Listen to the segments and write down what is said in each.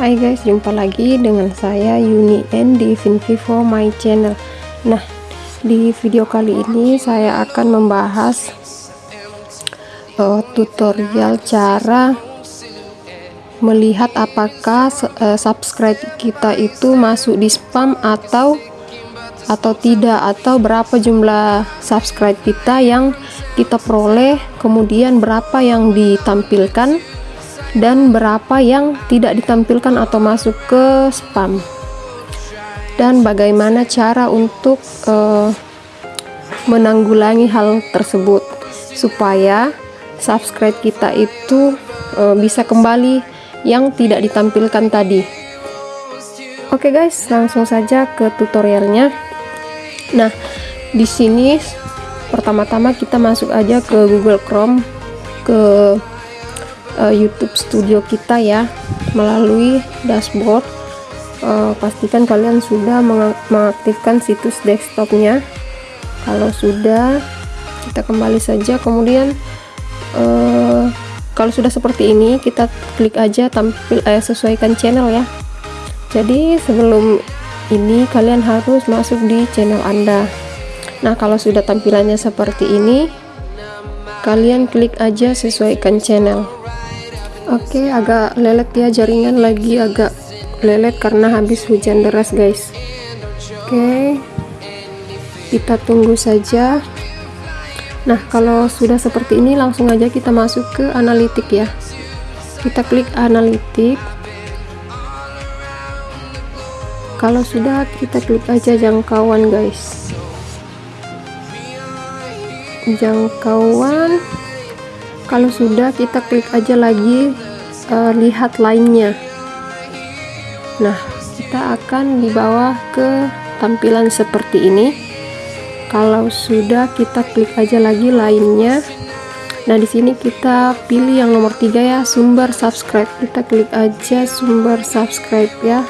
Hai guys, jumpa lagi dengan saya Yuni N di Vinvivo My Channel. Nah, di video kali ini saya akan membahas uh, tutorial cara melihat apakah uh, subscribe kita itu masuk di spam atau atau tidak atau berapa jumlah subscribe kita yang kita peroleh kemudian berapa yang ditampilkan dan berapa yang tidak ditampilkan atau masuk ke spam. Dan bagaimana cara untuk uh, menanggulangi hal tersebut supaya subscribe kita itu uh, bisa kembali yang tidak ditampilkan tadi. Oke okay guys langsung saja ke tutorialnya. Nah di sini pertama-tama kita masuk aja ke Google Chrome ke uh, YouTube Studio kita ya melalui dashboard. Uh, pastikan kalian sudah mengaktifkan situs desktopnya. Kalau sudah kita kembali saja. Kemudian uh, kalau sudah seperti ini kita klik aja tampil eh, sesuaikan channel ya. Jadi sebelum ini kalian harus masuk di channel anda. Nah kalau sudah tampilannya seperti ini kalian klik aja sesuaikan channel Oke, okay, agak lelet ya jaringan lagi agak lelet karena habis hujan deras, guys. Oke. Okay. Kita tunggu saja. Nah, kalau sudah seperti ini langsung aja kita masuk ke analitik ya. Kita klik analitik. Kalau sudah kita klik aja jangkauan, guys. Jangkauan kalau sudah kita klik aja lagi uh, lihat lainnya nah kita akan dibawa ke tampilan seperti ini. Kalau sudah kita klik aja lagi lainnya nah di sini kita pilih yang nomor tiga ya sumber subscribe. Kita klik aja sumber subscribe ya.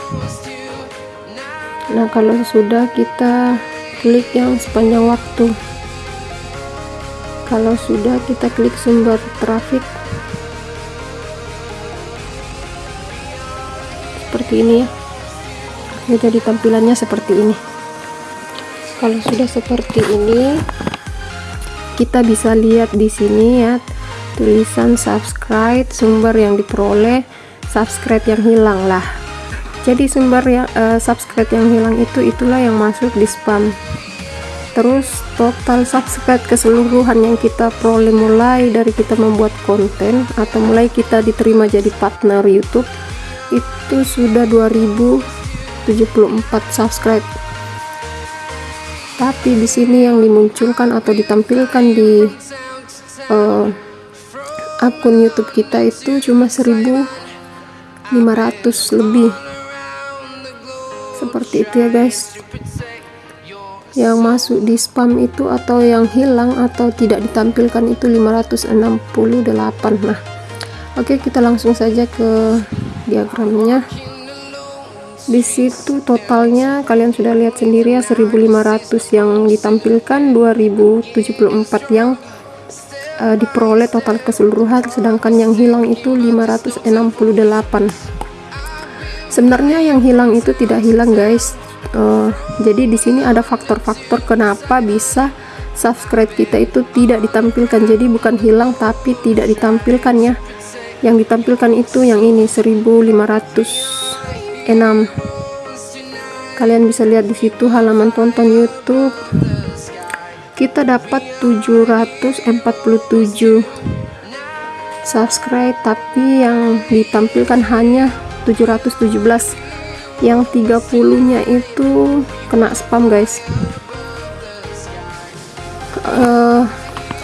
Nah kalau sudah kita klik yang sepanjang waktu kalau sudah kita klik sumber traffic. Seperti ini ya. Jadi tampilannya seperti ini. Kalau sudah seperti ini kita bisa lihat di sini ya. Tulisan subscribe sumber yang diperoleh subscribe yang hilang lah. Jadi sumber yang uh, subscribe yang hilang itu itulah yang masuk di spam terus total subscribe keseluruhan yang kita peroleh mulai dari kita membuat konten atau mulai kita diterima jadi partner YouTube itu sudah 2074 subscribe. Tapi di sini yang dimunculkan atau ditampilkan di uh, akun YouTube kita itu cuma 1500 lebih. Seperti itu ya guys yang masuk di spam itu atau yang hilang atau tidak ditampilkan itu 568 nah. Oke kita langsung saja ke diagramnya. Di situ totalnya kalian sudah lihat sendiri ya 1500 yang ditampilkan 2074 yang uh, diperoleh total keseluruhan sedangkan yang hilang itu 568 sebenarnya yang hilang itu tidak hilang guys uh, jadi di sini ada faktor-faktor kenapa bisa subscribe kita itu tidak ditampilkan. Jadi bukan hilang tapi tidak ditampilkan ya yang ditampilkan itu yang ini 1506 kalian bisa lihat di situ halaman tonton YouTube. Kita dapat 747 subscribe tapi yang ditampilkan hanya 717 yang 30 nya itu kena spam guys. Uh,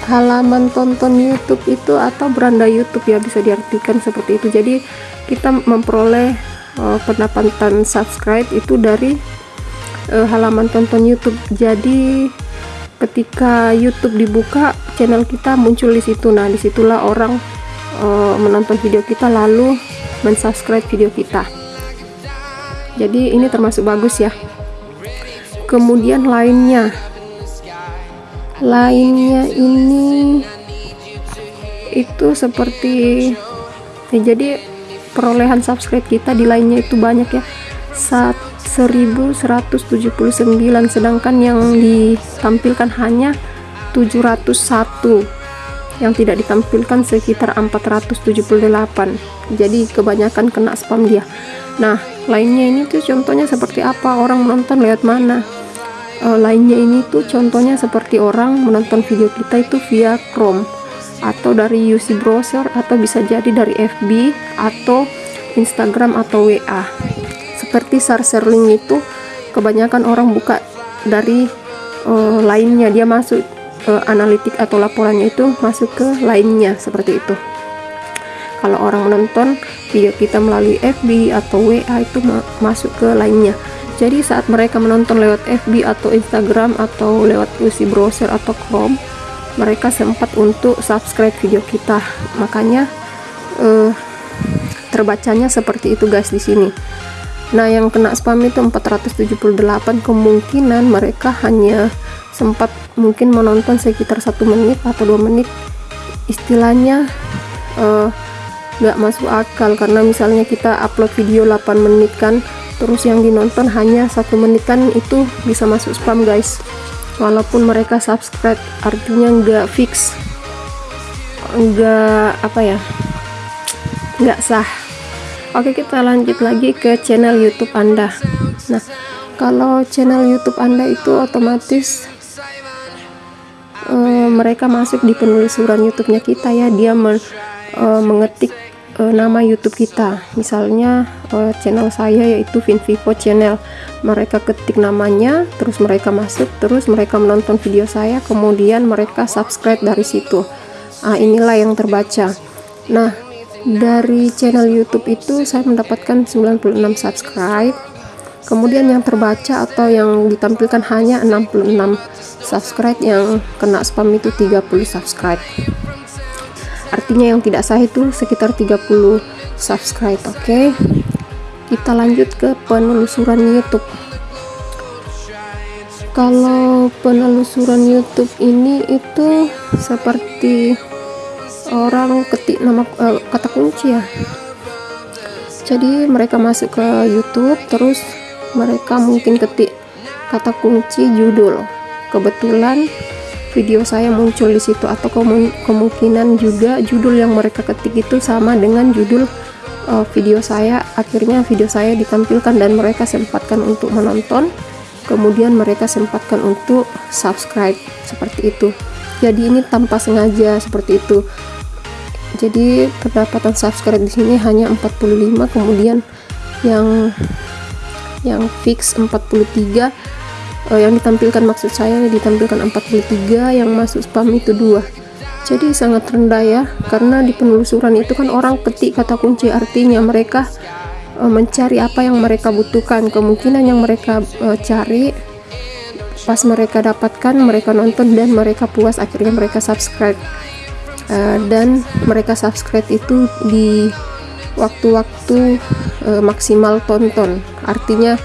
halaman tonton YouTube itu atau beranda YouTube ya bisa diartikan seperti itu. Jadi kita memperoleh uh, pendapatan subscribe itu dari uh, halaman tonton YouTube. Jadi ketika YouTube dibuka channel kita muncul di situ. Nah di situlah orang uh, menonton video kita lalu mensubscribe video kita jadi ini termasuk bagus ya. Kemudian lainnya. Lainnya ini itu seperti ya jadi perolehan subscribe kita di lainnya itu banyak ya. 1179 sedangkan yang ditampilkan hanya 701 yang tidak ditampilkan sekitar 478 jadi kebanyakan kena spam dia. Nah lainnya ini tuh contohnya seperti apa? Orang menonton lewat mana? E, lainnya ini tuh contohnya seperti orang menonton video kita itu via Chrome. Atau dari UC browser atau bisa jadi dari FB atau Instagram atau WA seperti share link itu kebanyakan orang buka dari uh, lainnya. Dia masuk uh, analitik atau laporannya itu masuk ke lainnya seperti itu. Kalau orang menonton video kita melalui FB atau WA itu ma masuk ke lainnya. Jadi saat mereka menonton lewat FB atau Instagram atau lewat UC browser atau Chrome mereka sempat untuk subscribe video kita. Makanya uh, terbacanya seperti itu guys di sini nah yang kena spam itu 478 kemungkinan mereka hanya sempat mungkin menonton sekitar satu menit atau dua menit. Istilahnya uh, nggak masuk akal karena misalnya kita upload video 8 menit kan terus yang dinonton hanya satu menit kan itu bisa masuk spam guys. Walaupun mereka subscribe artinya nggak fix nggak apa ya nggak sah oke kita lanjut lagi ke channel YouTube Anda. Nah kalau channel YouTube Anda itu otomatis uh, mereka masuk di penelusuran YouTube-nya kita ya. Dia men, uh, mengetik uh, nama YouTube kita. Misalnya uh, channel saya yaitu Vinvivo channel. Mereka ketik namanya terus mereka masuk terus mereka menonton video saya kemudian mereka subscribe dari situ. Ah inilah yang terbaca. Nah dari channel YouTube itu saya mendapatkan 96 subscribe. Kemudian yang terbaca atau yang ditampilkan hanya 66 subscribe yang kena spam itu 30 subscribe. Artinya yang tidak sah itu sekitar 30 subscribe oke? Okay? kita lanjut ke penelusuran YouTube. Kalau penelusuran YouTube ini itu seperti orang ketik nama uh, kata kunci ya. Jadi mereka masuk ke YouTube terus mereka mungkin ketik kata kunci judul. Kebetulan video saya muncul di situ atau kemungkinan juga judul yang mereka ketik itu sama dengan judul uh, video saya. Akhirnya video saya ditampilkan dan mereka sempatkan untuk menonton. Kemudian mereka sempatkan untuk subscribe seperti itu. Jadi ini tanpa sengaja seperti itu jadi pendapatan subscribe di sini hanya 45 kemudian yang yang fix 43 uh, yang ditampilkan maksud saya ditampilkan 43 yang masuk spam itu dua. Jadi sangat rendah ya karena di penelusuran itu kan orang ketik kata kunci artinya mereka uh, mencari apa yang mereka butuhkan kemungkinan yang mereka uh, cari pas mereka dapatkan mereka nonton dan mereka puas akhirnya mereka subscribe uh, dan mereka subscribe itu di waktu-waktu uh, maksimal tonton. Artinya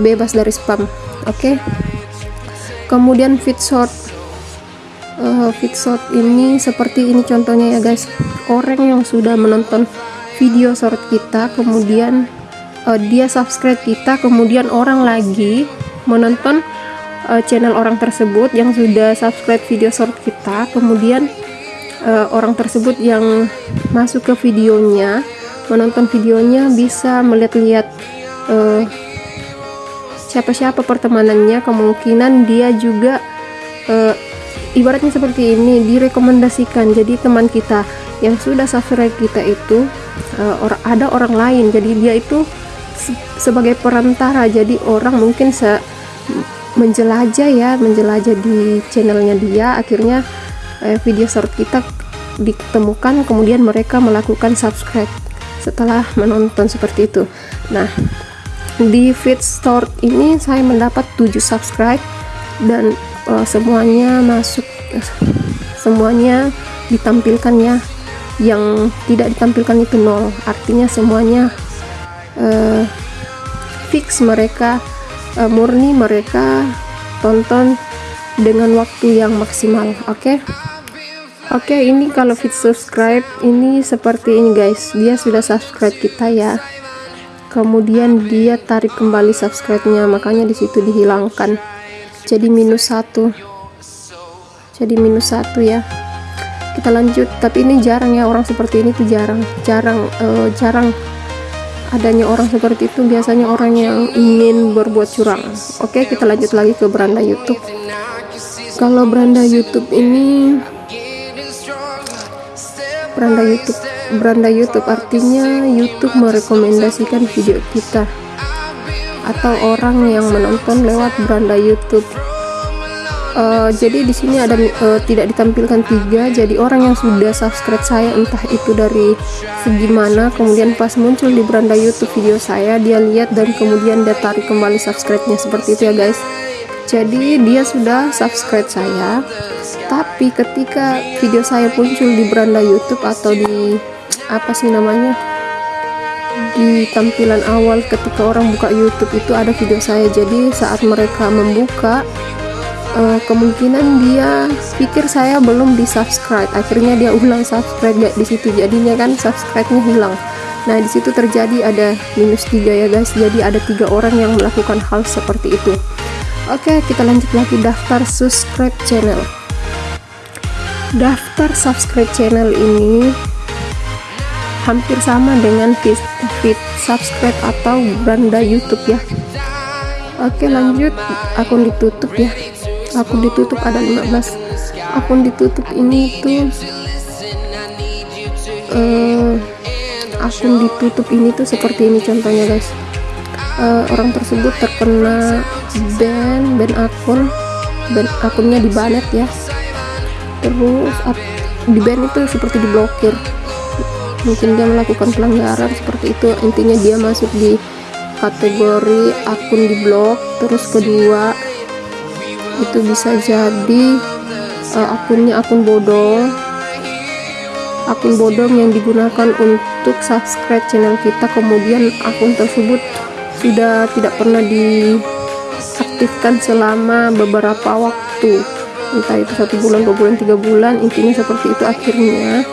bebas dari spam oke? Okay? kemudian feed short. Uh, feed short ini seperti ini contohnya ya guys. Orang yang sudah menonton video short kita kemudian uh, dia subscribe kita kemudian orang lagi menonton uh, channel orang tersebut yang sudah subscribe video short kita kemudian uh, orang tersebut yang masuk ke videonya menonton videonya bisa melihat-lihat uh, siapa-siapa pertemanannya. Kemungkinan dia juga uh, ibaratnya seperti ini direkomendasikan. Jadi teman kita yang sudah subscribe kita itu uh, or ada orang lain. Jadi dia itu se sebagai perantara. Jadi orang mungkin se menjelajah ya menjelajah di channelnya dia. Akhirnya uh, video short kita ditemukan kemudian mereka melakukan subscribe setelah menonton seperti itu. Nah di feed store ini saya mendapat 7 subscribe dan uh, semuanya masuk semuanya ditampilkan ya. Yang tidak ditampilkan itu nol. Artinya semuanya uh, fix mereka uh, murni mereka tonton dengan waktu yang maksimal oke? Okay? Oke okay, ini kalau fit subscribe ini seperti ini guys. Dia sudah subscribe kita ya. Kemudian dia tarik kembali subscribe-nya makanya di situ dihilangkan. Jadi minus satu. Jadi minus satu ya. Kita lanjut tapi ini jarang ya. Orang seperti ini tuh jarang. Jarang uh, jarang adanya orang seperti itu biasanya orang yang ingin berbuat curang. Oke kita lanjut lagi ke beranda YouTube. Kalau beranda YouTube ini beranda YouTube beranda YouTube artinya YouTube merekomendasikan video kita atau orang yang menonton lewat beranda YouTube uh, jadi di sini ada uh, tidak ditampilkan tiga. Jadi orang yang sudah subscribe saya entah itu dari segi mana kemudian pas muncul di beranda YouTube video saya dia lihat dan kemudian dia tarik kembali subscribe-nya. Seperti itu ya guys. Jadi dia sudah subscribe saya. Tapi ketika video saya muncul di beranda YouTube atau di apa sih namanya di tampilan awal ketika orang buka YouTube itu ada video saya. Jadi saat mereka membuka uh, kemungkinan dia pikir saya belum di subscribe akhirnya dia ulang subscribe di situ. Jadinya kan subscribe-nya hilang. Nah di situ terjadi ada minus tiga ya guys. Jadi ada tiga orang yang melakukan hal seperti itu. Oke kita lanjut lagi. Daftar subscribe channel. Daftar subscribe channel ini hampir sama dengan feed, feed subscribe atau beranda YouTube ya. Oke lanjut. Akun ditutup ya akun ditutup ada 15 akun ditutup ini tuh uh, akun ditutup ini tuh seperti ini contohnya guys. Uh, orang tersebut terkena ban ban akun ban akunnya dibanet ya. Terus di ban itu seperti diblokir. Mungkin dia melakukan pelanggaran seperti itu. Intinya dia masuk di kategori akun diblok terus kedua itu bisa jadi uh, akunnya akun bodong. Akun bodong yang digunakan untuk subscribe channel kita kemudian akun tersebut sudah tidak pernah diaktifkan selama beberapa waktu. Entah itu satu bulan dua bulan tiga bulan intinya seperti itu akhirnya.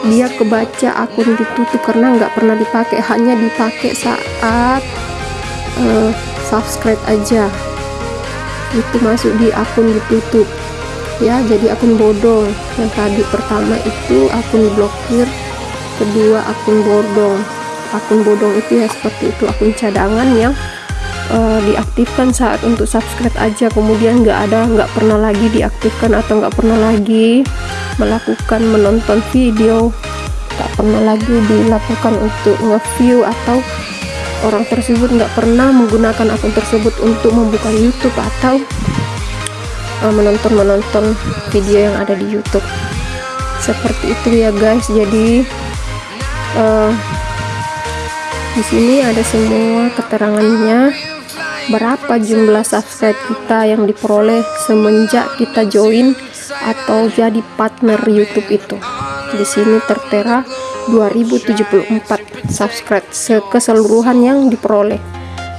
Dia kebaca akun ditutup karena nggak pernah dipakai hanya dipakai saat uh, subscribe aja itu masuk di akun ditutup. Ya jadi akun bodong. Yang tadi pertama itu akun blokir kedua akun bodong. Akun bodong itu ya seperti itu akun cadangan yang uh, diaktifkan saat untuk subscribe aja. Kemudian nggak ada nggak pernah lagi diaktifkan atau nggak pernah lagi melakukan menonton video. Tak pernah lagi dilakukan untuk nge-view atau orang tersebut nggak pernah menggunakan akun tersebut untuk membuka YouTube atau uh, menonton menonton video yang ada di YouTube. Seperti itu ya guys. Jadi uh, di sini ada semua keterangannya. Berapa jumlah subscribe kita yang diperoleh semenjak kita join atau jadi partner YouTube itu? Di sini tertera 2074 subscribe keseluruhan yang diperoleh.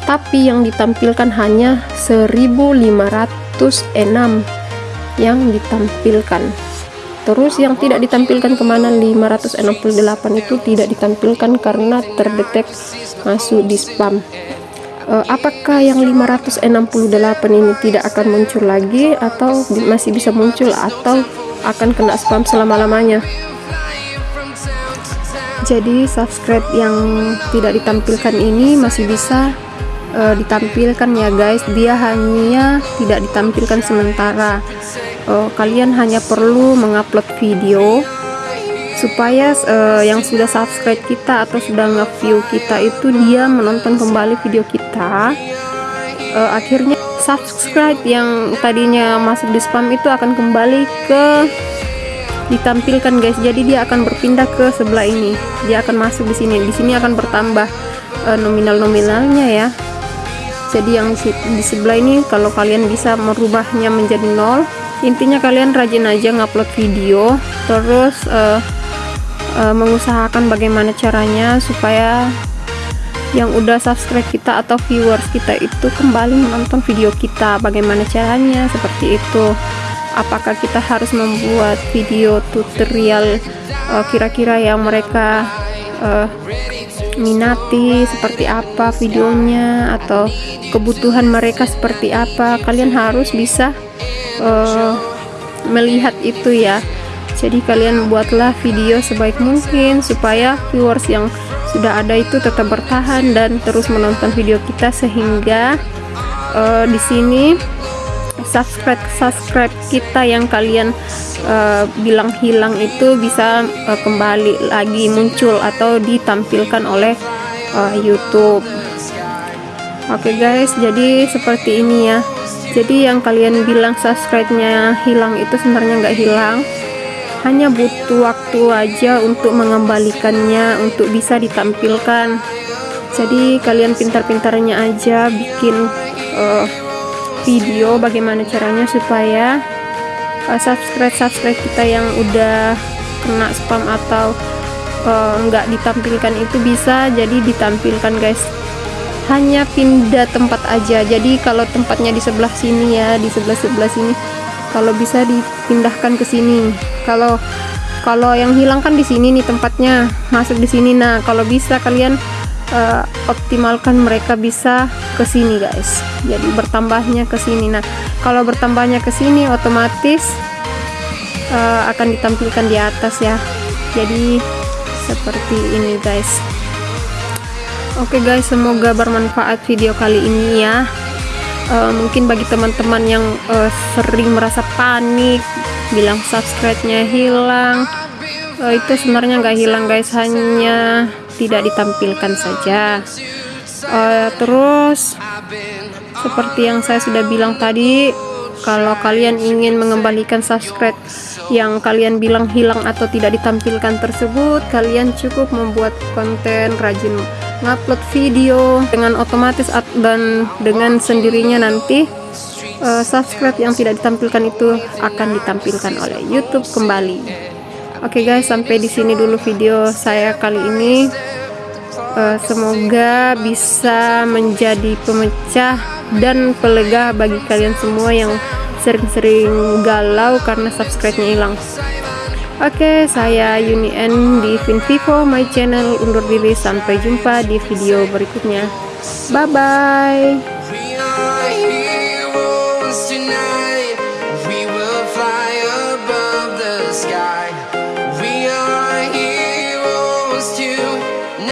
Tapi yang ditampilkan hanya 1506 yang ditampilkan. Terus yang tidak ditampilkan ke mana 568 itu tidak ditampilkan karena terdetek masuk di spam. Uh, apakah yang 568 ini tidak akan muncul lagi atau masih bisa muncul atau akan kena spam selama-lamanya jadi subscribe yang tidak ditampilkan ini masih bisa uh, ditampilkan ya guys. Dia hanya tidak ditampilkan sementara. Uh, kalian hanya perlu mengupload video supaya uh, yang sudah subscribe kita atau sudah nge-view kita itu dia menonton kembali video kita. Uh, akhirnya subscribe yang tadinya masuk di spam itu akan kembali ke ditampilkan guys. Jadi dia akan berpindah ke sebelah ini. Dia akan masuk di sini. Di sini akan bertambah uh, nominal nominalnya ya. Jadi yang di sebelah ini kalau kalian bisa merubahnya menjadi nol intinya kalian rajin aja ngupload video terus uh, uh, mengusahakan bagaimana caranya supaya yang udah subscribe kita atau viewers kita itu kembali menonton video kita. Bagaimana caranya? Seperti itu apakah kita harus membuat video tutorial eh, kira-kira uh, yang mereka uh, minati seperti apa videonya atau kebutuhan mereka seperti apa? Kalian harus bisa uh, melihat itu ya. Jadi kalian buatlah video sebaik mungkin supaya viewers yang sudah ada itu tetap bertahan dan terus menonton video kita sehingga uh, di sini subscribe subscribe kita yang kalian uh, bilang hilang itu bisa uh, kembali lagi muncul atau ditampilkan oleh uh, YouTube. Oke okay guys, jadi seperti ini ya. Jadi yang kalian bilang subscribe-nya hilang itu sebenarnya nggak hilang, hanya butuh waktu aja untuk mengembalikannya untuk bisa ditampilkan. Jadi kalian pintar-pintarnya aja bikin uh, video bagaimana caranya supaya uh, subscribe subscribe kita yang udah kena spam atau uh, ditampilkan itu bisa jadi ditampilkan guys. Hanya pindah tempat aja. Jadi kalau tempatnya di sebelah sini ya di sebelah sebelah sini kalau bisa dipindahkan ke sini. Kalau kalau yang hilang kan di sini nih tempatnya masuk di sini. Nah kalau bisa kalian uh, optimalkan mereka bisa ke sini guys. Jadi bertambahnya ke sini. Nah kalau bertambahnya ke sini otomatis uh, akan ditampilkan di atas ya. Jadi seperti ini guys. Oke okay guys semoga bermanfaat video kali ini ya. Uh, mungkin bagi teman-teman yang uh, sering merasa panik bilang subscribe-nya hilang. Uh, itu sebenarnya nggak hilang guys hanya tidak ditampilkan saja uh, terus seperti yang saya sudah bilang tadi kalau kalian ingin mengembalikan subscribe yang kalian bilang hilang atau tidak ditampilkan tersebut kalian cukup membuat konten rajin ngupload video dengan otomatis dan dengan sendirinya nanti uh, subscribe yang tidak ditampilkan itu akan ditampilkan oleh YouTube kembali Oke okay guys, sampai di sini dulu video saya kali ini. Uh, semoga bisa menjadi pemecah dan pelega bagi kalian semua yang sering-sering galau karena subscribe-nya hilang. Oke, okay, saya Yuni N di Vivo my channel undur diri sampai jumpa di video berikutnya. Bye bye.